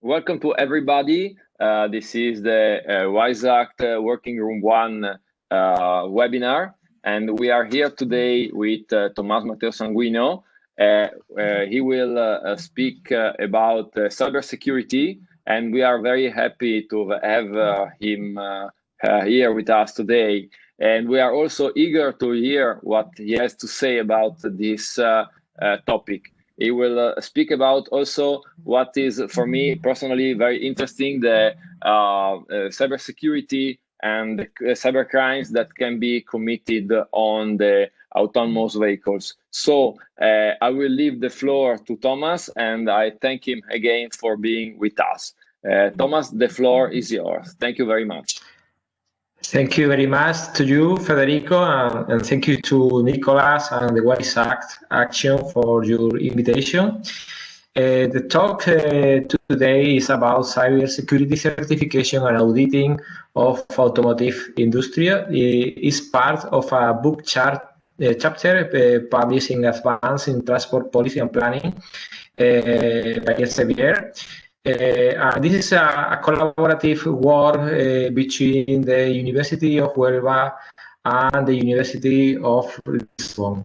welcome to everybody. Uh, this is the uh, uh, Working Room 1 uh, webinar, and we are here today with uh, Tomás Mateo Sanguino. Uh, he will speak about cybersecurity, and we are very happy to have him here with us today. And we are also eager to hear what he has to say about this topic. He will uh, speak about also what is, for me personally, very interesting, the uh, uh, cybersecurity and the cyber crimes that can be committed on the autonomous vehicles. So uh, I will leave the floor to Thomas and I thank him again for being with us. Uh, Thomas, the floor is yours. Thank you very much. Thank you very much to you, Federico, and, and thank you to Nicolas and the WISE Act Action for your invitation. Uh, the talk uh, today is about cybersecurity certification and auditing of automotive industry. It is part of a book chart, uh, chapter uh, published in Advance in Transport Policy and Planning uh, by Elsevier. Uh, this is a, a collaborative work uh, between the University of Huelva and the University of Lisbon.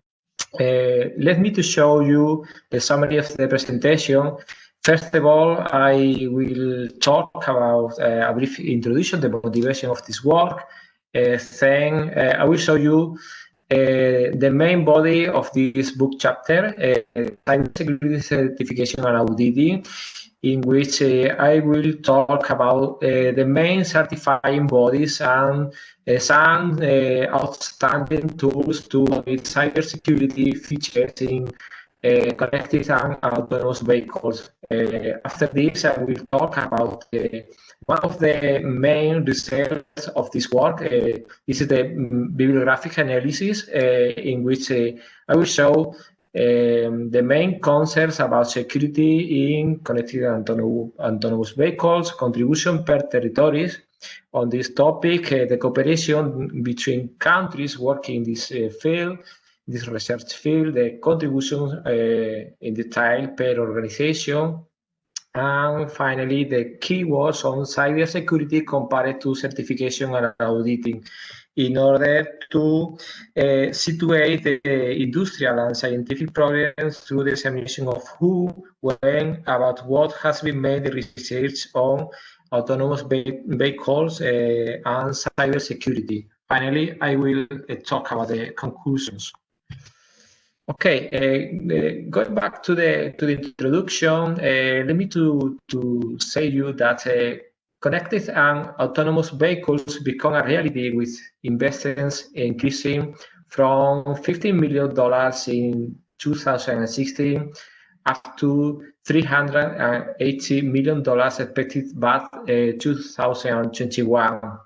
Uh, let me to show you the summary of the presentation. First of all, I will talk about uh, a brief introduction, the motivation of this work. Uh, then uh, I will show you the main body of this book chapter, Cybersecurity Certification and Auditing, in which uh, I will talk about uh, the main certifying bodies and uh, some uh, outstanding tools to audit cybersecurity features in uh, connected and autonomous vehicles. Uh, after this, I will talk about one of the main results of this work. this is the bibliographic analysis in which I will show um, the main concerns about security in connected autonomous vehicles, contribution per territories. On this topic, uh, the cooperation between countries working in this uh, field, this research field, the contribution uh, in detail per organization, and finally, the keywords on cybersecurity compared to certification and auditing in order to uh, situate the industrial and scientific problems through the examination of who, when, about what has been made the research on autonomous vehicles uh, and cybersecurity. Finally, I will uh, talk about the conclusions. Okay, uh, going back to the to the introduction, let me to to say you that Connected and autonomous vehicles become a reality with investments increasing from $15 million in 2016 up to $380 million expected by uh, 2021. Uh,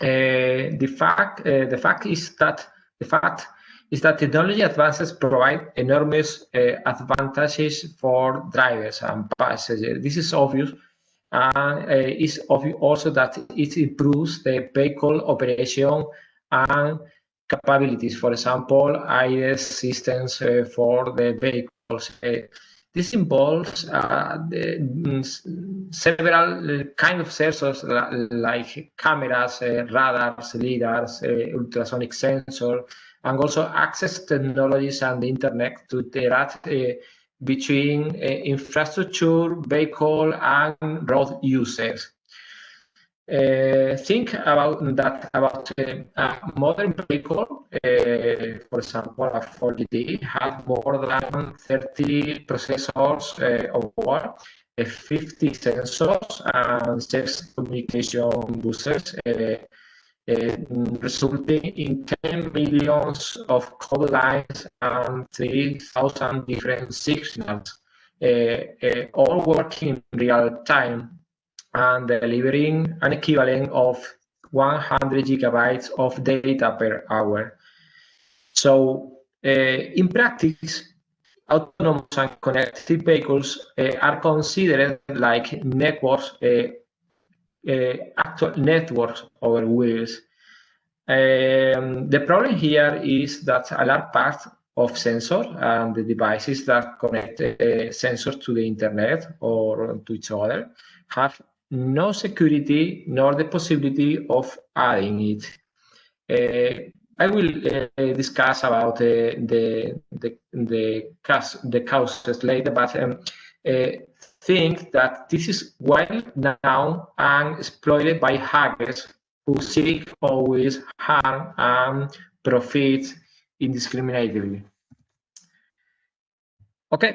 the fact uh, the fact is that the fact is that technology advances provide enormous uh, advantages for drivers and passengers. This is obvious and uh, it's obvious also that it improves the vehicle operation and capabilities. For example, ADAS systems uh, for the vehicles. Uh, this involves uh, the, mm, several kind of sensors like cameras, uh, radars, lidars, uh, ultrasonic sensor, and also access technologies and the internet to interact between uh, infrastructure, vehicle, and road users. Uh, think about that about uh, a modern vehicle, for example, a Ford GT has more than 30 processors of uh, 50 sensors, and six communication uh, resulting in 10 millions of code lines and 3,000 different signals, uh, uh, all working in real time and delivering an equivalent of 100 gigabytes of data per hour. So uh, in practice, autonomous and connected vehicles uh, are considered like networks uh, actual networks over wheels. Um, the problem here is that a large part of sensor and the devices that connect uh, sensors to the internet or to each other have no security nor the possibility of adding it. Uh, I will uh, discuss about uh, the the the cause the causes later, but um, uh, think that this is well known and exploited by hackers who seek always harm and profit indiscriminately. Okay,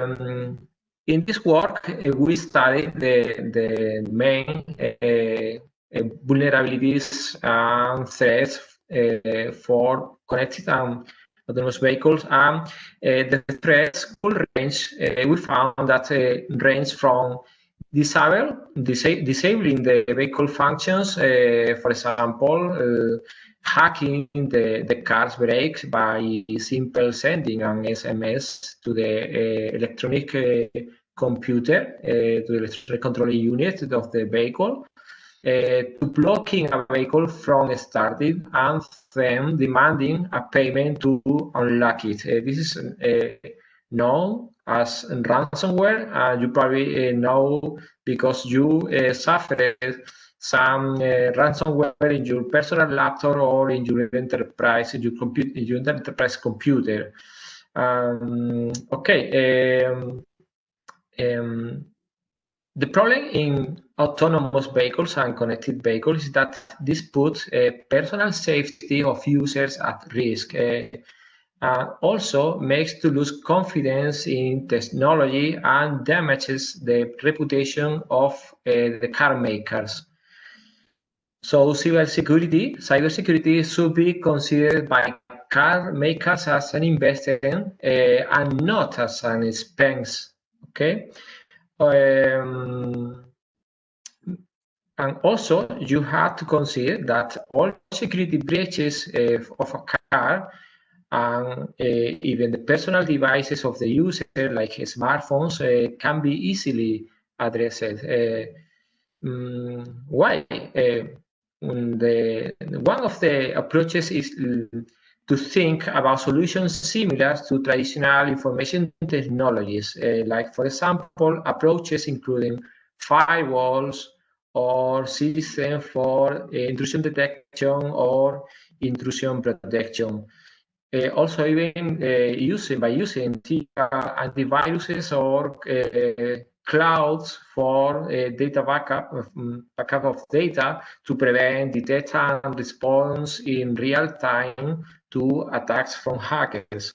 um, in this work, uh, we study the, the main uh, vulnerabilities and threats uh, for connected and autonomous vehicles. And uh, the threats could range, uh, we found that range from disable, disa disabling the vehicle functions, for example, hacking the, the car's brakes by simple sending an SMS to the uh, electronic uh, computer, uh, to the electronic controlling unit of the vehicle, uh, to blocking a vehicle from starting and then demanding a payment to unlock it. Uh, this is uh, known as ransomware. and you probably know because you suffered some uh, ransomware in your personal laptop or in your enterprise, in your, computer, in your enterprise computer. Um, okay. Um, um, the problem in autonomous vehicles and connected vehicles is that this puts uh, personal safety of users at risk. Uh, and also makes to lose confidence in technology and damages the reputation of uh, the car makers. So cybersecurity, cybersecurity should be considered by car makers as an investment uh, and not as an expense. Okay. Um, and also, you have to consider that all security breaches uh, of a car and uh, even the personal devices of the user, like smartphones, uh, can be easily addressed. Um, why? the one of the approaches is to think about solutions similar to traditional information technologies, uh, like, for example, approaches including firewalls or systems for uh, intrusion detection or intrusion protection. Uh, also, even uh, using by using antiviruses or uh, clouds for uh, data backup, um, backup of data to prevent, detect, and response in real time to attacks from hackers.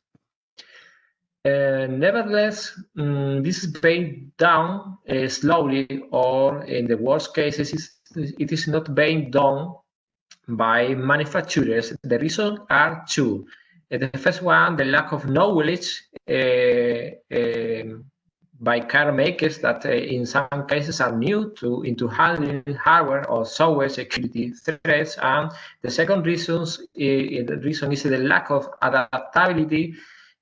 Uh, nevertheless, um, this is being done uh, slowly, or in the worst cases, it is not being done by manufacturers. The reasons are two. Uh, the first one, the lack of knowledge uh, um, by car makers that uh, in some cases are new to into handling hardware or software security threats. And the second reasons, uh, the reason is the lack of adaptability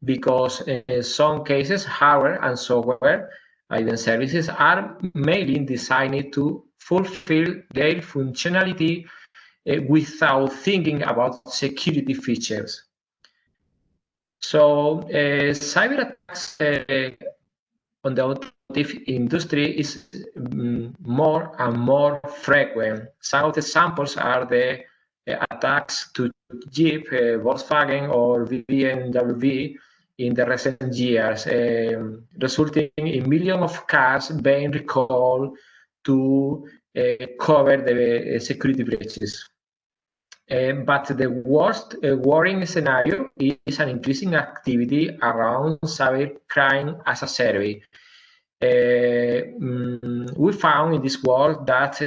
because in some cases hardware and software even services are mainly designed to fulfill their functionality uh, without thinking about security features. So uh, cyber attacks uh, on the automotive industry is um, more and more frequent. Some of the examples are the uh, attacks to Jeep, uh, Volkswagen, or BMW in the recent years, um, resulting in millions of cars being recalled to uh, cover the uh, security breaches. Uh, but the worst uh, worrying scenario is an increasing activity around cybercrime as a service. Mm, we found in this work that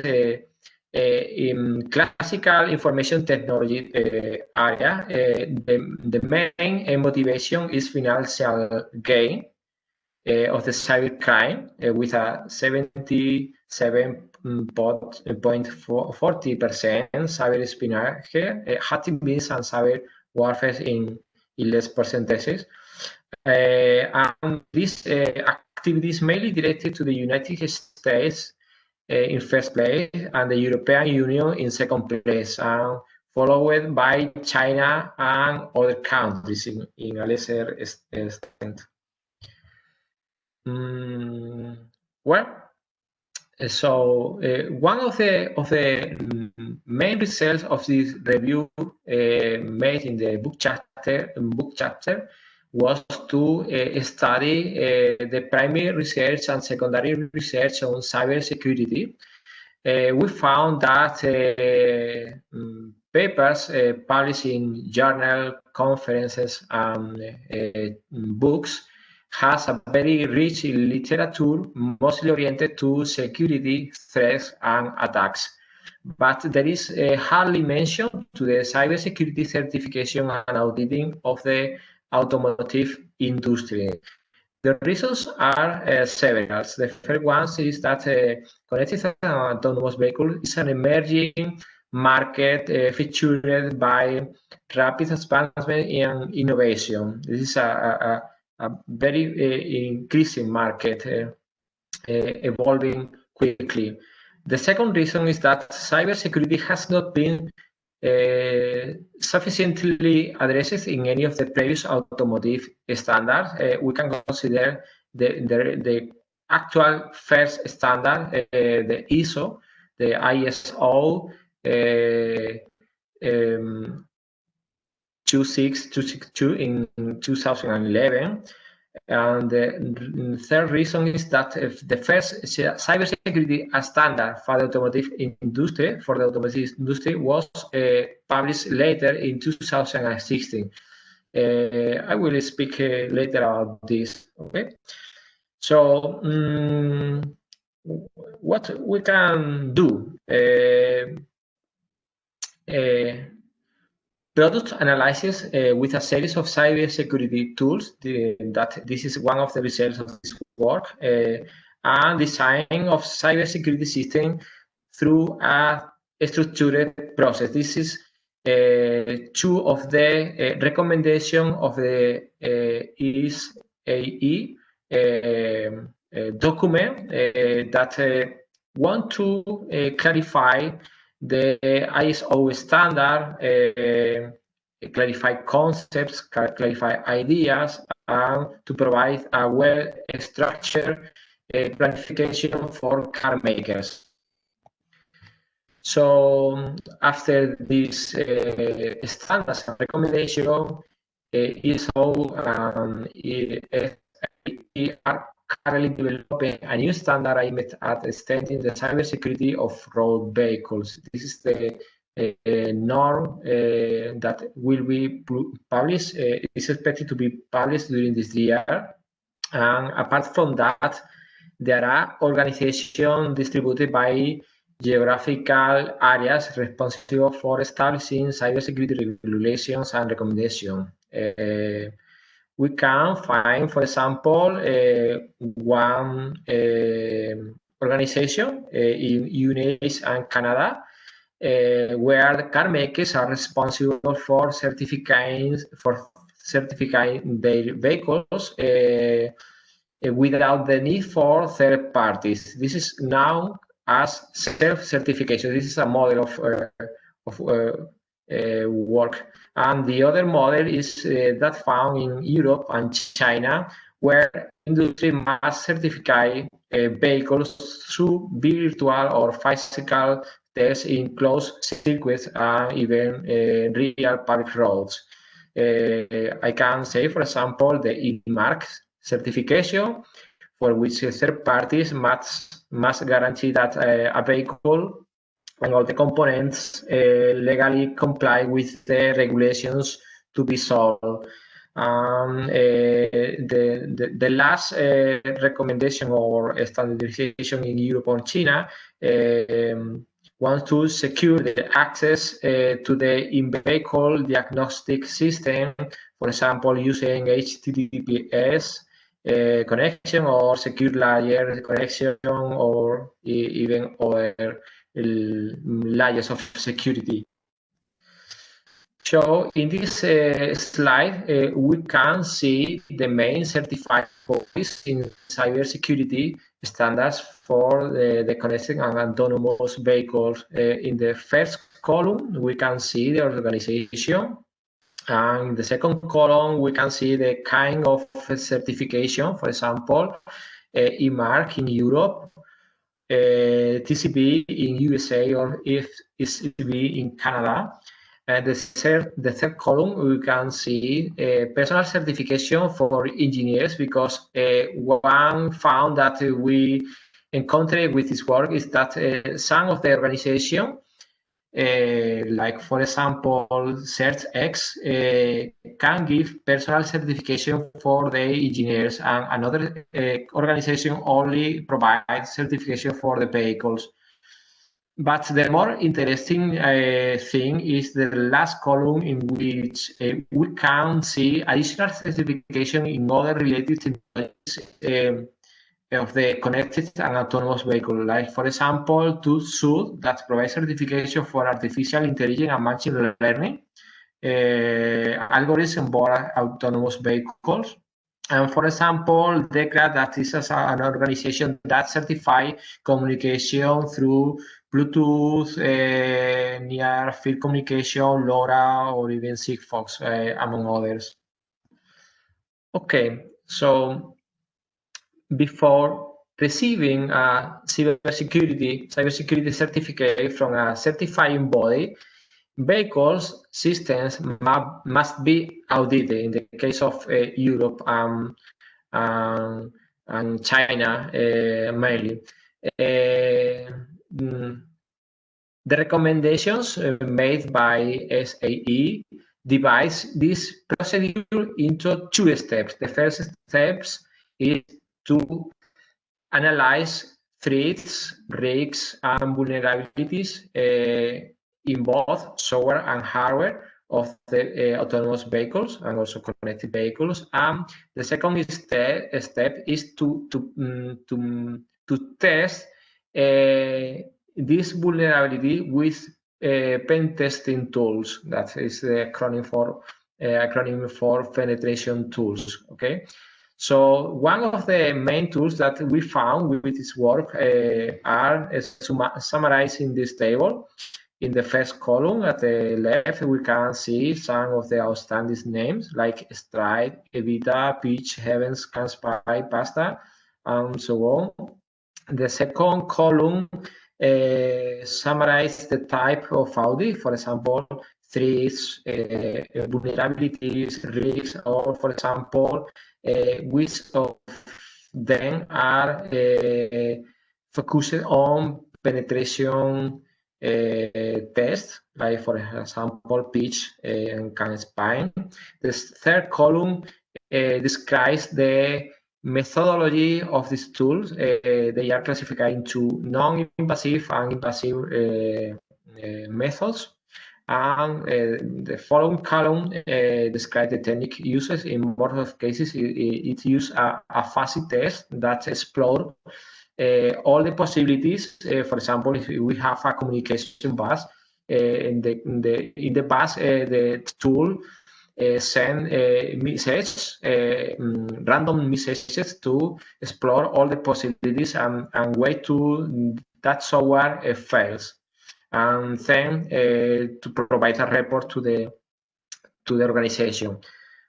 uh, in classical information technology uh, area, uh, the, the main motivation is financial gain uh, of the cybercrime with a 77.40% cyber espionage, hacking and cyber warfare in, in less percentages. and this activities mainly directed to the United States uh, in first place and the European Union in second place. And followed by China and other countries in, in a lesser extent. Mm, well, so uh, one of the of the main results of this review uh, made in the book chapter book chapter was to uh, study uh, the primary research and secondary research on cybersecurity. Uh, we found that uh, mm, papers published in journal conferences and books has a very rich literature, mostly oriented to security threats and attacks. But there is uh, hardly mention to the cybersecurity certification and auditing of the automotive industry. The reasons are uh, several. The first one is that uh, connected and autonomous vehicle is an emerging market uh, featured by rapid advancement in innovation. This is a, a a very uh, increasing market uh, uh, evolving quickly. The second reason is that cybersecurity has not been uh, sufficiently addressed in any of the previous automotive standards. Uh, we can consider the, the, the actual first standard, uh, the ISO, the ISO um, 26262 in 2011. And the third reason is that the first cybersecurity standard for the automotive industry, for the automotive industry, was uh, published later in 2016. Uh, I will speak uh, later about this. Okay, so um, what we can do? Uh, uh, product analysis uh, with a series of cybersecurity tools. The, that this is one of the results of this work, uh, and design of cybersecurity system through a structured process. This is uh, two of the uh, recommendation of the uh, ISAE uh, document that want to clarify the ISO standard uh, clarify concepts, clarify ideas, and to provide a well-structured uh, planification for car makers. So after this uh, standards and recommendation, uh, ISO um, are currently developing a new standard aimed at extending the cybersecurity of road vehicles. This is the uh, norm uh, that will be published, uh, is expected to be published during this year. And apart from that, there are organizations distributed by geographical areas responsible for establishing cybersecurity regulations and recommendations. Uh, we can find, for example, uh, one uh, organization uh, in US and Canada where the car makers are responsible for certifying for certifying their vehicles without the need for third parties. This is now as self-certification. This is a model of, uh, of uh, uh, work. And the other model is uh, that found in Europe and China, where industry must certify uh, vehicles through virtual or physical tests in closed circuits and even real public roads. I can say, for example, the E-Mark certification, for which third parties must, must guarantee that uh, a vehicle and all the components uh, legally comply with the regulations to be sold. Um, uh, the, the, the, last uh, recommendation or standardization in Europe or China um, wants to secure the access uh, to the in-vehicle diagnostic system, for example, using HTTPS uh, connection or secure layer connection or even other layers of security. So in this uh, slide, uh, we can see the main certified bodies in cybersecurity standards for the, the connected and autonomous vehicles. Uh, in the first column, we can see the organization. And in the second column, we can see the kind of certification, for example, uh, E-Mark in Europe, uh, TCB in USA, or if ECB in Canada. And the third, the third column, we can see uh, personal certification for engineers because uh, one found that we encountered with this work is that uh, some of the organization uh, like for example, CertX uh, can give personal certification for the engineers and another uh, organization only provides certification for the vehicles. But the more interesting uh, thing is the last column in which uh, we can see additional certification in other related technologies of the connected and autonomous vehicle, like for example, TÜV SÜD that provides certification for artificial intelligence and machine learning uh, algorithms for autonomous vehicles. And for example, DEKRA, that is an organization that certifies communication through Bluetooth, uh, near field communication, LoRa, or even Sigfox, uh, among others. Okay, so before receiving a cybersecurity cybersecurity certificate from a certifying body, vehicles systems must be audited in the case of uh, Europe um, um, and China uh, mainly. Uh, mm, the recommendations uh, made by SAE divide this procedure into two steps. The first steps is to analyze threats, risks, and vulnerabilities uh, in both software and hardware of the uh, autonomous vehicles and also connected vehicles. And the second step, step is to to um, to to test uh, this vulnerability with uh, pen testing tools. That is the acronym for uh, acronym for penetration tools. Okay, so one of the main tools that we found with this work uh, are uh, summarized in this table. In the first column at the left, we can see some of the outstanding names like Stride, Evita, Peach, Heavens, CanSpy, Pasta, and so on. The second column uh, summarizes the type of audit, for example, threats, uh, vulnerabilities, risks, or for example, Eh, which of them are uh, focused on penetration uh, tests, like for example, Peach and CanSpy. The third column describes the methodology of these tools. they are classified into non-invasive and invasive methods and uh, the following column uh, describes the technique uses. In both of cases, it, it uses a, a fuzzy test that explores uh, all the possibilities. Uh, for example, if we have a communication bus, uh, in the in the in the bus, uh, the tool send messages, mm, random messages to explore all the possibilities and, and wait to that software fails and then uh, to provide a report to the to the organization.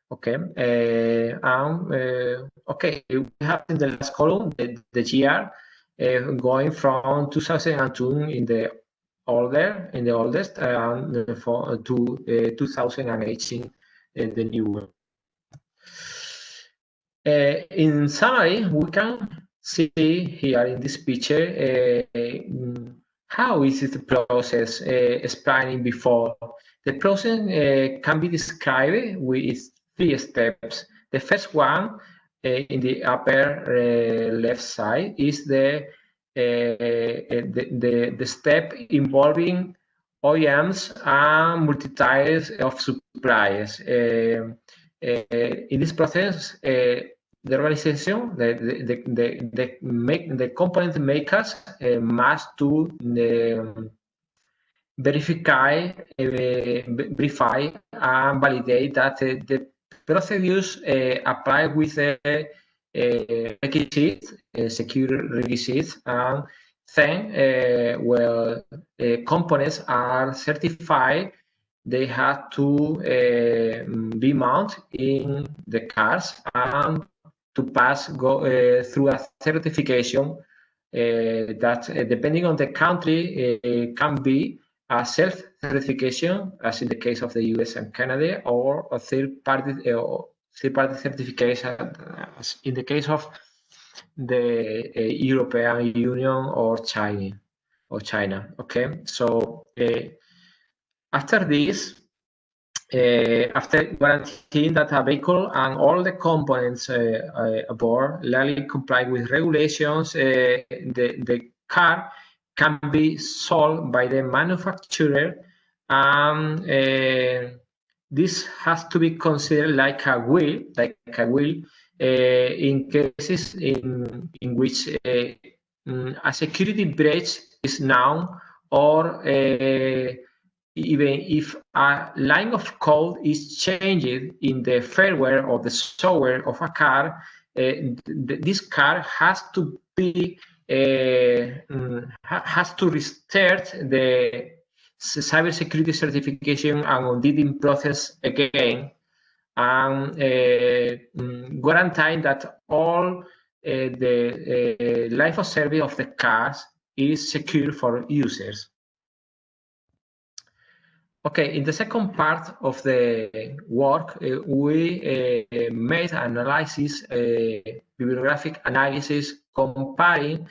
Okay, uh, uh, okay, we have in the last column the, the GR going from 2002 in the older in the oldest and for to 2018 the new one. Uh, in summary, we can see here in this picture uh, how is the process uh, explaining before? The process uh, can be described with three steps. The first one uh, in the upper left side is the, the, the, the, step involving OEMs and multi-tiers of suppliers. in this process, the organization, the the the the, make, the component makers uh, must to uh, verify, uh, verify and validate that the procedures apply with the requisites, secure requisites, and then, well, components are certified. They have to uh, be mounted in the cars and to pass go uh, through a certification uh, that uh, depending on the country uh, can be a self-certification as in the case of the US and Canada or a third-party or uh, third-party certification as in the case of the European Union or China or China okay? So after this, uh, after guaranteeing that a vehicle and all the components uh, uh, aboard legally comply with regulations, the, the car can be sold by the manufacturer and this has to be considered like a will, like a will, uh, in cases in in which uh, a security breach is known or uh, even if a line of code is changed in the firmware or the software of a car, uh, th this car has to be uh, has to restart the cybersecurity certification and auditing process again, and uh, guaranteeing that all uh, the uh, life of service of the cars is secure for users. Okay, in the second part of the work, uh, we uh, made analysis, uh, bibliographic analysis, comparing uh,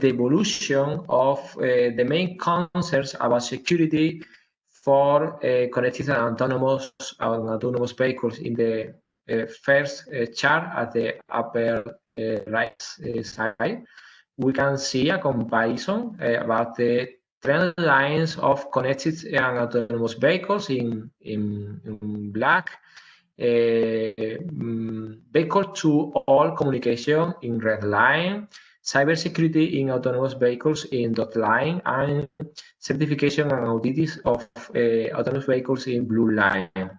the evolution of uh, the main concerns about security for uh, connected and autonomous autonomous vehicles in the first chart at the upper right side. We can see a comparison about the trend lines of connected and autonomous vehicles in, in, in black, uh, vehicle to all communication in red line, cybersecurity in autonomous vehicles in dot line, and certification and audits of uh, autonomous vehicles in blue line.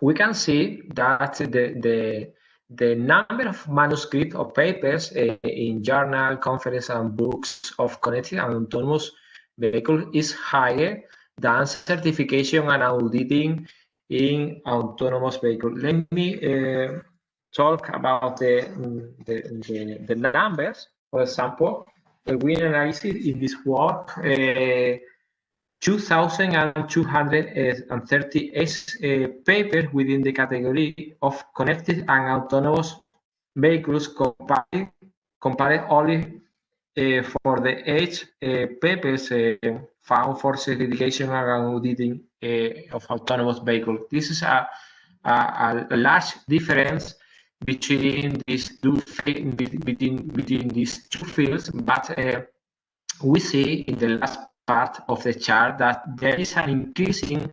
We can see that the, the the number of manuscripts or papers uh, in journal, conference, and books of connected and autonomous vehicle is higher than certification and auditing in autonomous vehicle. Let me uh, talk about the, the, the, the, numbers. For example, we analyzed in this work uh, 2,238 uh, papers within the category of connected and autonomous vehicles compared, compared only for the age uh, papers uh, found for certification and auditing of autonomous vehicles. This is a, a, a large difference between these two between between these two fields, but uh, we see in the last part of the chart that there is an increasing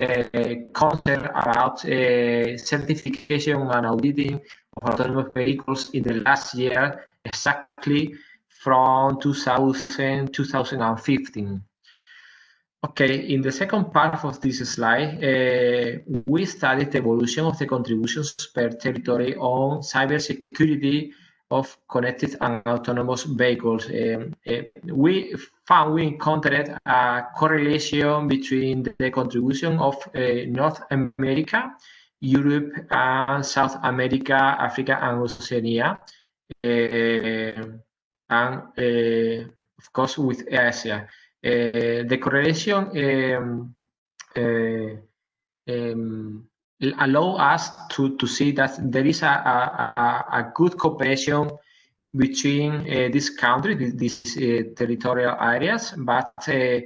uh, concern about uh, certification and auditing of autonomous vehicles in the last year, exactly from 2000 2015. Okay, in the second part of this slide, uh, we studied the evolution of the contributions per territory on cybersecurity of connected and autonomous vehicles. Um, uh, we found we encountered a correlation between the contribution of uh, North America, Europe, and South America, Africa, and Oceania. Uh, and uh, of course with Asia. Uh, the correlation um, um, allow us to, to see that there is a, a, a good cooperation between uh, this country, these uh, territorial areas, but uh,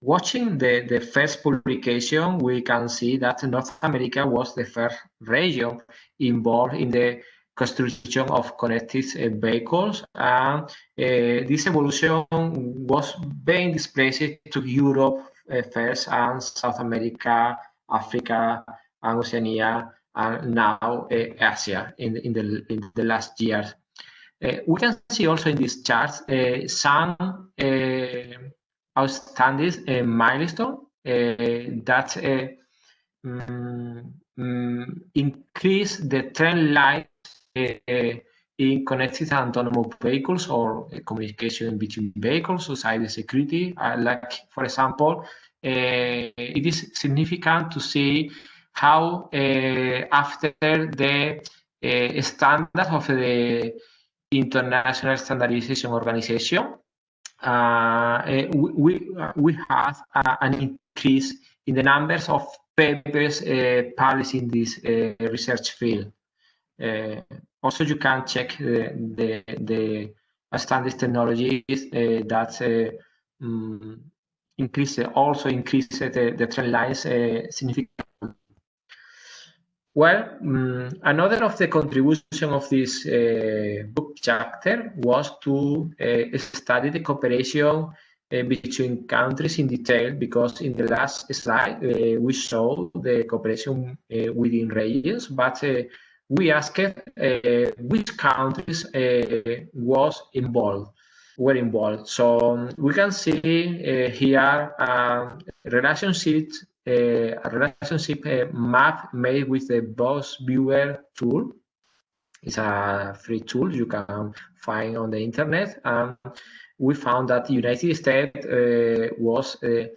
watching the, the first publication, we can see that North America was the first region involved in the construction of connected uh, vehicles. And uh, this evolution was being displaced to Europe uh, first and South America, Africa, and Oceania, and now Asia in, in, the, in the last years. Uh, we can see also in this chart uh, some uh, outstanding milestone that um, increase the trend line in connected and autonomous vehicles or communication between vehicles, so cyber security. Uh, like, for example, it is significant to see how after the standard of the International Standardization Organization, uh, we, we have uh, an increase in the numbers of papers uh, published in this uh, research field. Uh, also, you can check the, the, the standard technologies uh, that um, increase also increase the, the trend lines significantly. Well, um, another of the contribution of this uh, book chapter was to uh, study the cooperation uh, between countries in detail because in the last slide uh, we saw the cooperation uh, within regions, but uh, we asked which countries was involved were involved. So um, we can see here relationships a relationship map made with the Boss Viewer tool. It's a free tool you can find on the internet. And we found that the United States uh, was uh,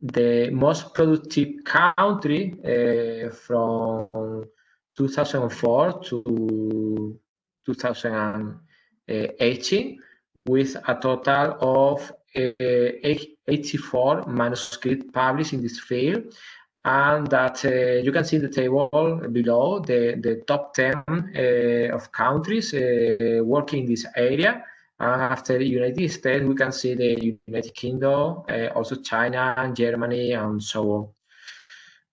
the most productive country uh, from 2004 to 2018 with a total of 84 manuscripts published in this field and that uh, you can see the table below the, the top 10 uh, of countries uh, working in this area. after the United States, we can see the United Kingdom, uh, also China and Germany and so on.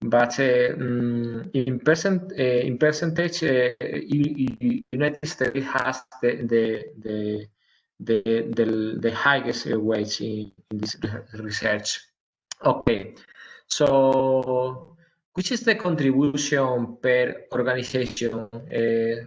But um, in, percent, uh, in percentage, United States has the, the, the the, the, the highest wage in, in this research. Okay, so which is the contribution per organization? Uh,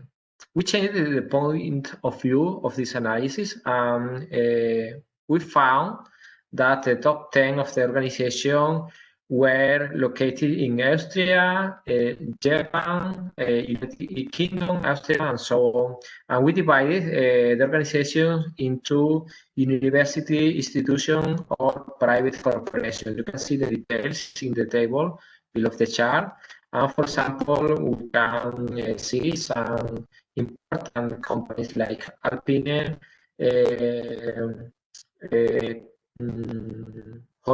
we changed the point of view of this analysis. Um, uh, we found that the top 10 of the organization were located in Austria, uh, Japan, uh, United Kingdom, Austria, and so on. And we divided uh, the organization into university, institution, or private corporation. You can see the details in the table below the chart. And for example, we can uh, see some important companies like Alpine, uh,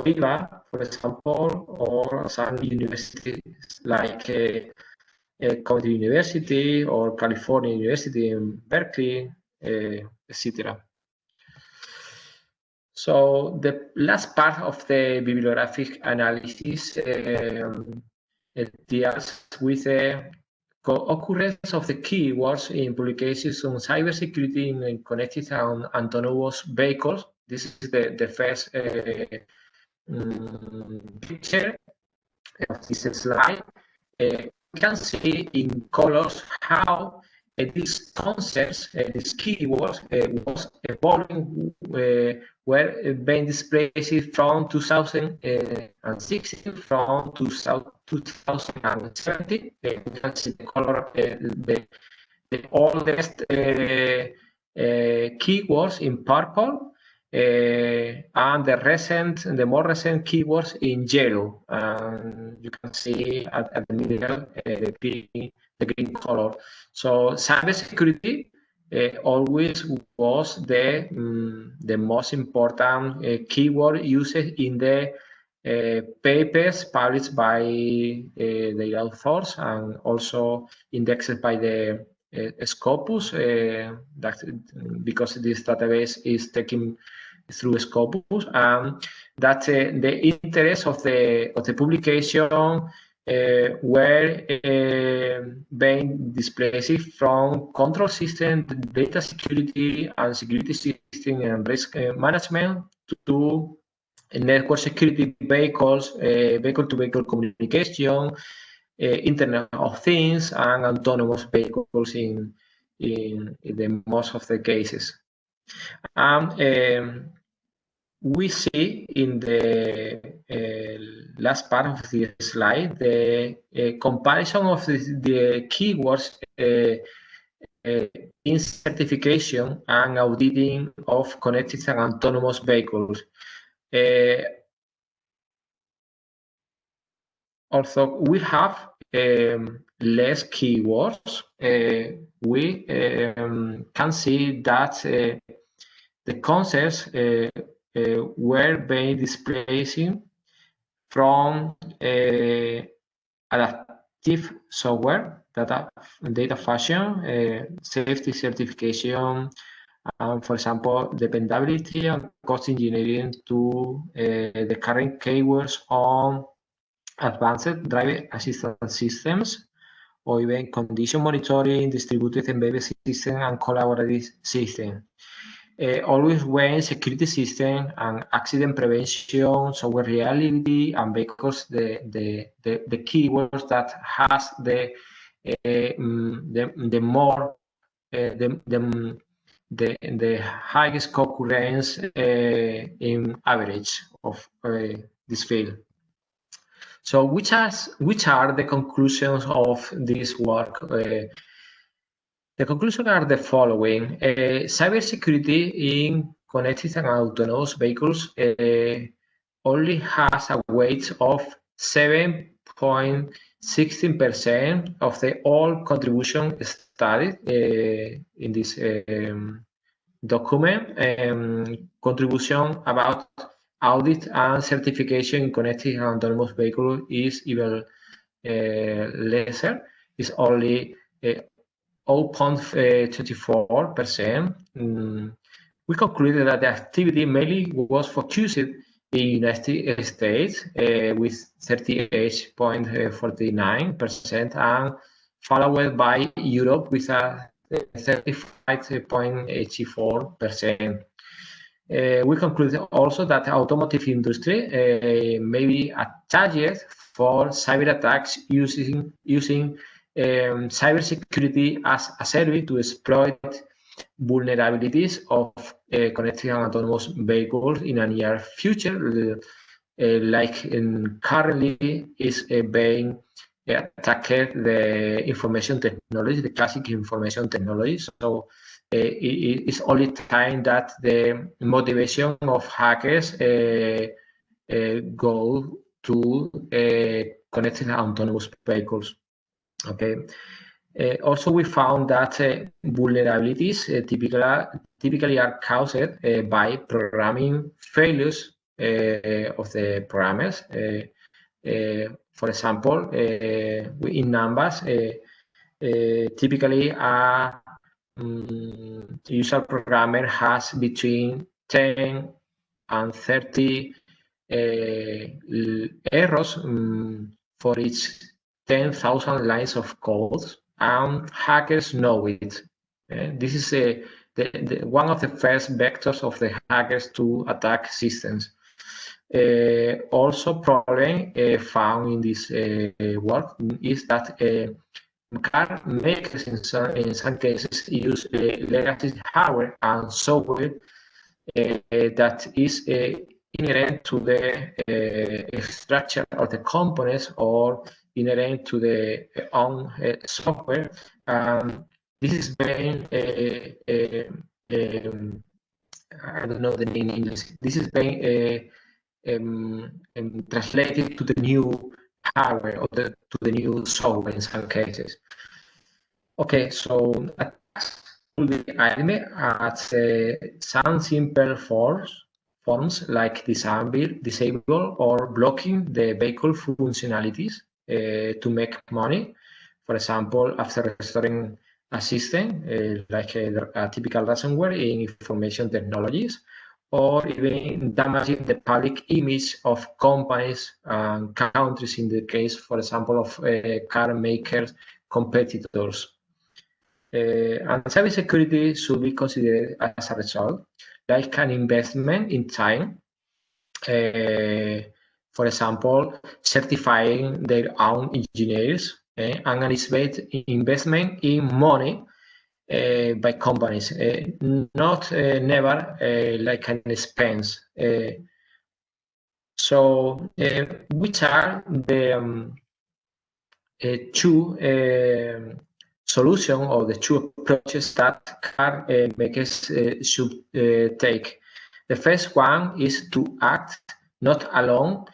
mm, for example, or some universities like uh, uh, University or California University in Berkeley, uh, etc. So the last part of the bibliographic analysis um, deals with the co-occurrence of the keywords in publications on cybersecurity in connected and autonomous vehicles. This is the, the first uh, um, picture of this slide, uh, you can see in colors how uh, these concepts, uh, these keywords, uh, was evolving, uh, were being displayed from 2016 from 2017. Uh, you can see the color, the, the oldest keywords in purple and the recent, the more recent keywords in yellow. Um, you can see at, at the middle uh, the, green, the green color. So cybersecurity uh, always was the um, the most important uh, keyword used in the uh, papers published by uh, the authors and also indexed by the Scopus that because this database is taking through Scopus, and that uh, the interest of the of the publication uh, were uh, being displaced from control system, data security, and security system and risk uh, management to network security vehicles, uh, vehicle-to-vehicle -vehicle communication, Internet of Things, and autonomous vehicles in, in, in the most of the cases. Um, um, we see in the uh, last part of the slide the uh, comparison of the, the keywords uh, in certification and auditing of connected and autonomous vehicles. also, we have um, less keywords, uh, we um, can see that uh, the concepts uh, were being displacing from adaptive software, data, data fusion, uh, safety certification, and for example, dependability and cost engineering to uh, the current keywords on advanced driver assistance systems, or even condition monitoring, distributed embedded system, and collaborative system. Uh, always when security system and accident prevention, software reliability, and because the, the, the, the keywords that has the, uh, the, the more, uh, the, the, the, the highest concurrence uh, in average of this field. So which, has, which are the conclusions of this work? Uh, the conclusions are the following. Uh, cybersecurity in connected and autonomous vehicles uh, only has a weight of 7.16% of the all contribution studied uh, in this um, document. Um, contribution about audit and certification in connected and autonomous vehicle is even uh, lesser. It's only uh, 0.24%. Mm. We concluded that the activity mainly was focused in the United States uh, with 38.49% and followed by Europe with a 35.84%. Uh, we conclude also that automotive industry uh, may be attacked for cyber attacks using using um, cybersecurity as a service to exploit vulnerabilities of uh, connected and autonomous vehicles in a near future, uh, like in currently is uh, being attacked the information technology, the classic information technology. So it's only time that the motivation of hackers uh, uh, go to uh, connected autonomous vehicles. Okay. Uh, also, we found that uh, vulnerabilities uh, typically, typically are caused by programming failures of the programmers. for example, in numbers, typically a um, user programmer has between 10 and 30 uh, errors um, for each 10,000 lines of code, and hackers know it. Uh, this is a, the, the, one of the first vectors of the hackers to attack systems. Uh, also, problem uh, found in this uh, work is that uh, car makers in some, cases use uh, legacy hardware and software uh, that is uh, inherent to the structure of the components or inherent to the own software. Um, this is being um, I don't know the name in English. This is being um, um, translated to the new hardware or the, to the new software in some cases. Okay, so will be aimed at uh, some simple forms, forms like disable, disable or blocking the vehicle functionalities uh, to make money. For example, after restoring a system, uh, like a, a, typical ransomware in information technologies, or even damaging the public image of companies and countries in the case, for example, of uh, car makers competitors. Uh, and cybersecurity should be considered as a result, like an investment in time. Uh, for example, certifying their own engineers uh, and an investment in money by companies, uh, not uh, never like an expense. so, which are the um, two solution or the two approaches that car makers should take. The first one is to act not alone,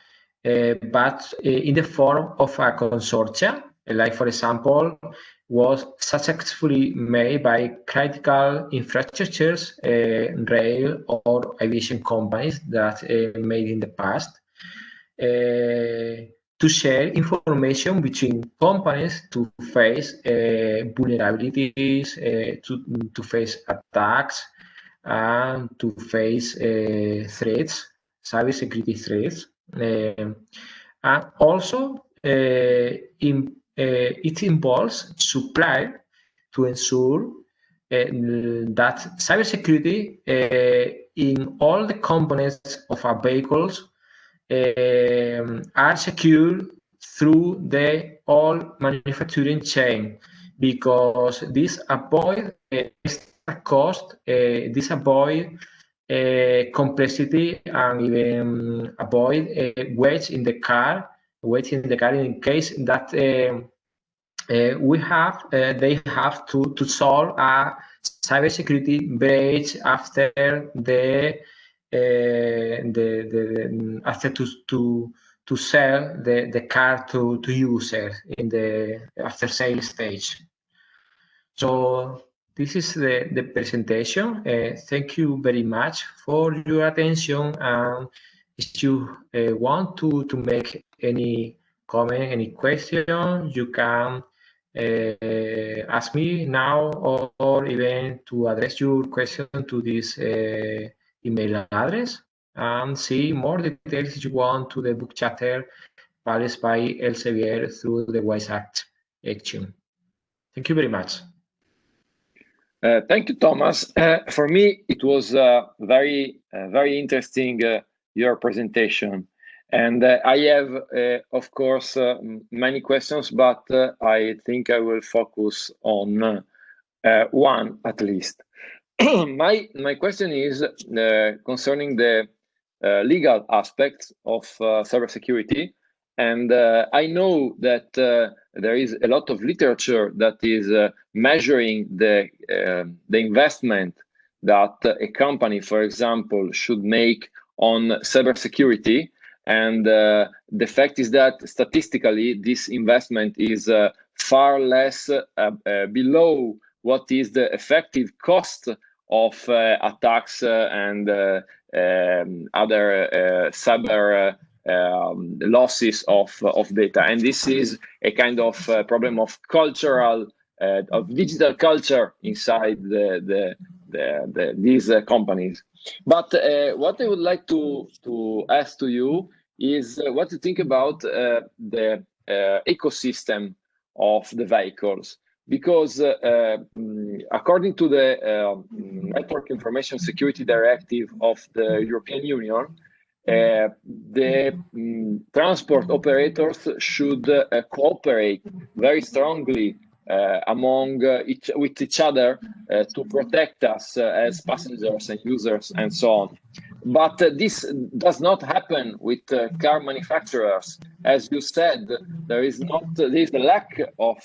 uh, but uh, in the form of a consortia, like for example, was successfully made by critical infrastructures, uh, rail or aviation companies that made in the past to share information between companies to face uh, vulnerabilities, uh, to, to face attacks, and to face uh, threats, cybersecurity threats. Um, and also, uh, in, uh, it involves supply to ensure uh, that cybersecurity in all the components of our vehicles are secured through the all manufacturing chain because this avoid extra cost, this avoid uh, complexity and even avoid uh, weight in the car, weight in the car in case that we have, uh, they have to, to solve a cybersecurity breach after the uh, the, the after to to to sell the the car to to user in the after sale stage. So this is the the presentation. Uh, thank you very much for your attention. And if you uh, want to to make any comment, any question, you can uh, ask me now or, or, even to address your question to this uh, email address and see more details if you want to the book chapter published by Elsevier through the WISE Act action. Thank you very much. Uh, thank you, Thomas. Uh, for me, it was uh, very, uh, very interesting, uh, your presentation. And uh, I have, of course, many questions, but I think I will focus on one at least. my my question is uh, concerning the uh, legal aspects of uh, cybersecurity, and uh, I know that uh, there is a lot of literature that is uh, measuring the the investment that a company, for example, should make on cybersecurity. And the fact is that statistically, this investment is far less below what is the effective cost of uh, attacks uh, and uh, um, other cyber um, losses of of data, and this is a kind of problem of cultural of digital culture inside the the, the, the these companies. But what I would like to to ask to you is what you think about the ecosystem of the vehicles? Because uh, mm, according to the uh, Network Information Security Directive of the European Union, uh, the um, transport operators should uh, cooperate very strongly uh, among uh, each with each other to protect us as passengers and users and so on. But this does not happen with car manufacturers. As you said, there is not there is a lack of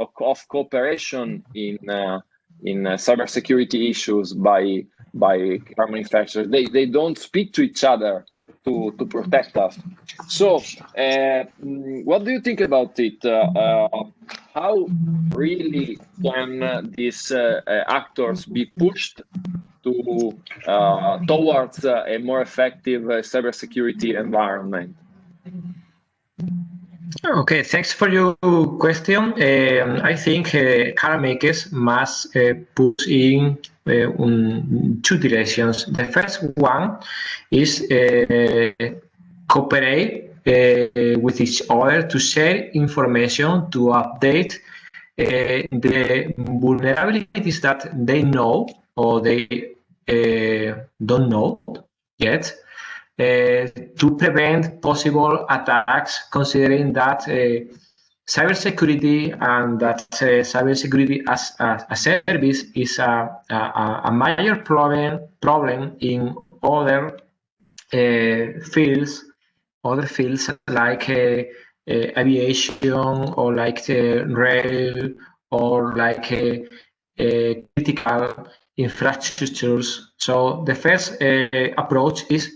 of, of cooperation in uh, in uh, cybersecurity issues by by car manufacturers. They they don't speak to each other to to protect us. So, uh, what do you think about it? Uh, uh, how really can these uh, actors be pushed to towards a more effective cybersecurity environment? Okay, thanks for your question. Um, I think uh, car makers must uh, push in uh, um, two directions. The first one is uh, cooperate uh, with each other to share information to update uh, the vulnerabilities that they know or they don't know yet to prevent possible attacks, considering that uh, cybersecurity and that uh, cybersecurity as a, a, service is a, a, a, major problem problem in other uh, fields, other fields like uh, aviation or like rail or like critical infrastructures. So the first approach is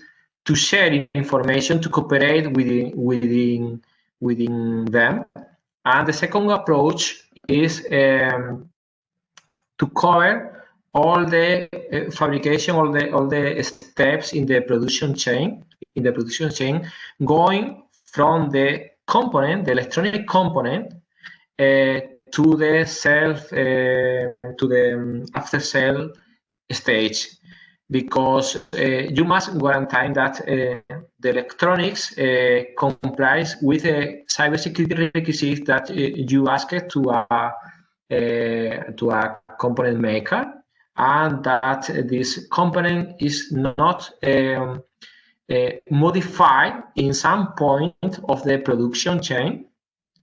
to share information, to cooperate within, within, within them. And the second approach is um, to cover all the uh, fabrication, all the all the steps in the production chain, in the production chain, going from the component, the electronic component, uh, to the self, uh, to the um, after sale stage because uh, you must guarantee that uh, the electronics uh, complies with the cybersecurity requisites that you ask to a to a component maker, and that this component is not um, uh, modified in some point of the production chain.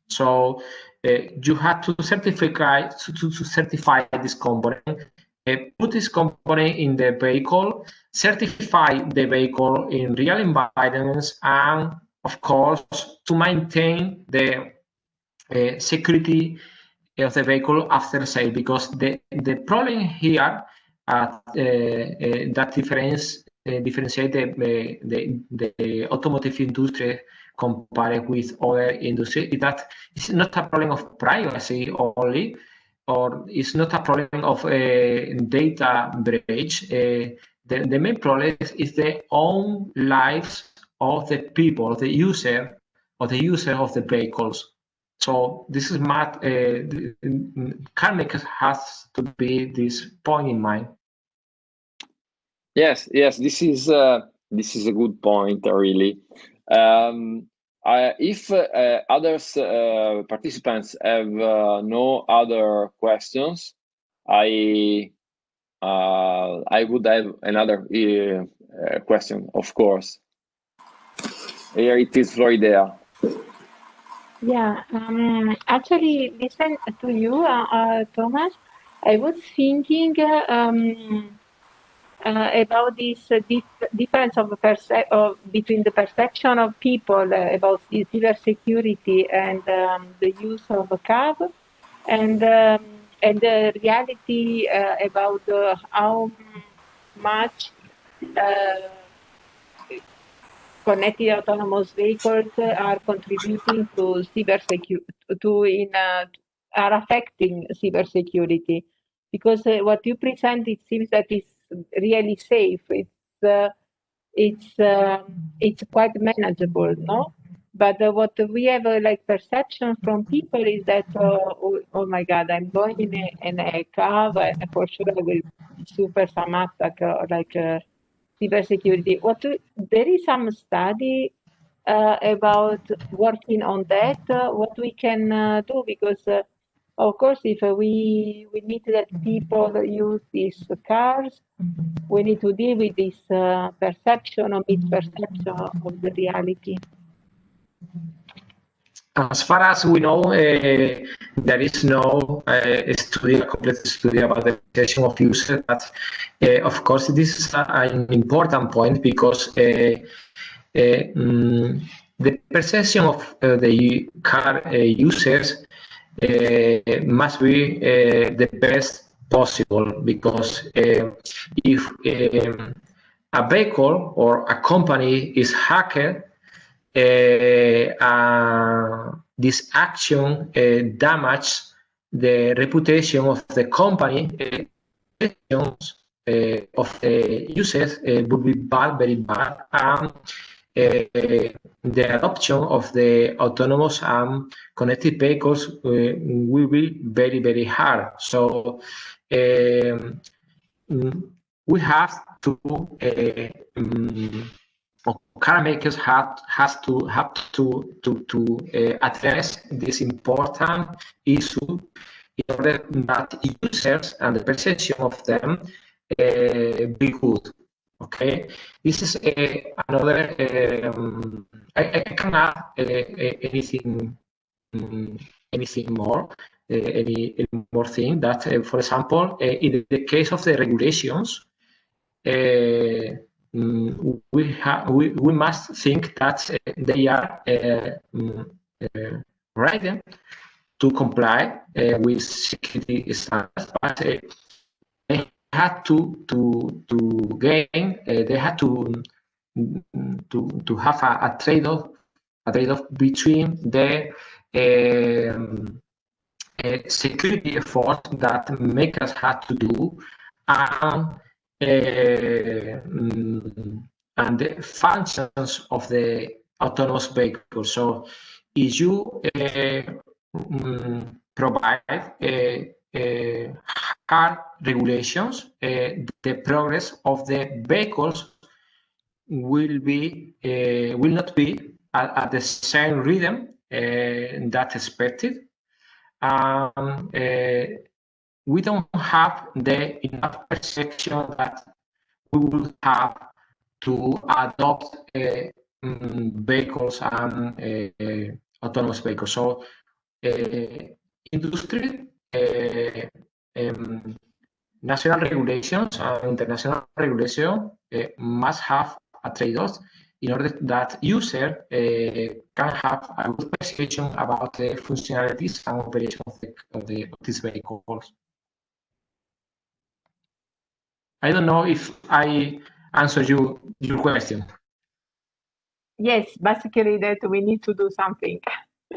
So uh, you have to certify to, to certify this component put this component in the vehicle, certify the vehicle in real environments, and of course, to maintain the uh, security of the vehicle after sale, because the, the problem here uh, uh, that difference differentiate the, the, the automotive industry compared with other industries is that it's not a problem of privacy only, or it's not a problem of a data breach. The, the main problem is the own lives of the people, the user, or the user of the vehicles. So this is what uh, car makers has to be this point in mind. Yes, yes, this is uh, this is a good point, really. Um, uh, if uh, others uh, participants have uh, no other questions, I uh, I would have another uh, question, of course. Here it is, Floridea. Yeah, um, actually, listen to you, Thomas. I was thinking. Um, uh, about this uh, dif difference of, of, between the perception of people uh, about cybersecurity and um, the use of CAV and um, and the reality uh, about uh, how much uh, connected autonomous vehicles are contributing to cybersecurity to in are affecting cybersecurity because what you present it seems that it's really safe. It's uh, it's uh, it's quite manageable, no? But uh, what we have uh, like perception from people is that oh, oh, my God, I'm going in a, in a car and for sure I will suffer some attack or like uh, cybersecurity. What there is some study uh, about working on that. what we can do because of course, if uh, we we need that people use these cars, we need to deal with this uh, perception or misperception of the reality. As far as we know, uh, there is no uh, study, a complete study about the perception of users. But uh, of course, this is a, an important point because um, the perception of the car users uh, must be uh, the best possible because uh, if um, a vehicle or a company is hacked, this action damages the reputation of the company uh, of the users uh, would be bad, very bad. Um, uh, the adoption of the autonomous and connected vehicles uh, will be very, very hard. So um, we have to um, car makers have has to have to to to uh, address this important issue in order that users and the perception of them uh, be good. Okay, this is uh, another. Um, I, I cannot uh, uh, anything um, anything more. Uh, any, any, more thing that, uh, for example, uh, in the case of the regulations, um, we we, we must think that they are um, right to comply uh, with security standards, but uh, had to to to gain. Uh, they had to to to have a, a trade-off a trade-off between the um, uh, security effort that makers had to do and uh, and the functions of the autonomous vehicle. So if you um, provide uh, hard regulations, the progress of the vehicles will be will not be at, at, the same rhythm that expected. Um, we don't have the enough perception that we will have to adopt uh, vehicles and uh, autonomous vehicles. So uh, industry, um, national regulations and international regulation must have a trade-off in order that user uh, can have a good perception about the functionalities and operation of, the, of, the, of these vehicles. I don't know if I answer you your question. Yes, basically that we need to do something.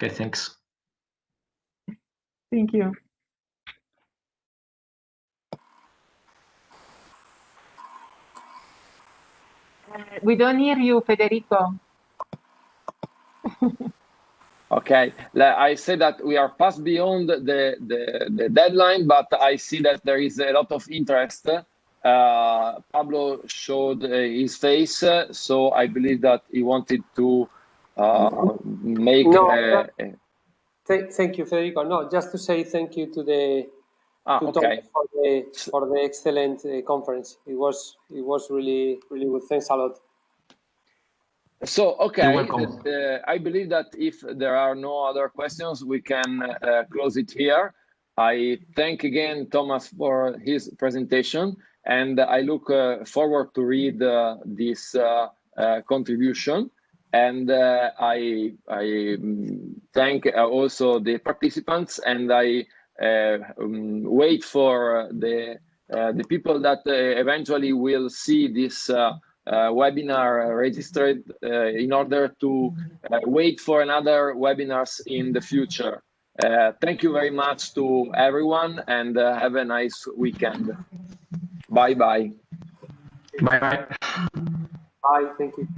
okay, thanks. Thank you. Uh, we don't hear you, Federico. Okay, I say that we are past beyond the, the, the, deadline, but I see that there is a lot of interest uh, Pablo showed uh, his face, uh, so I believe that he wanted to uh, make. No, uh, th thank you, Federico. No, just to say thank you to the ah, to okay. for the for the excellent uh, conference. It was it was really really good. Thanks a lot. So okay, I believe that if there are no other questions, we can close it here. I thank again Thomas for his presentation and I look uh, forward to read uh, this uh, contribution. And I, I mm, thank also the participants and I um, wait for the, the people that eventually will see this uh, webinar registered uh, in order to uh, wait for another webinars in the future. thank you very much to everyone and have a nice weekend. Bye bye. Bye bye. Bye. Thank you.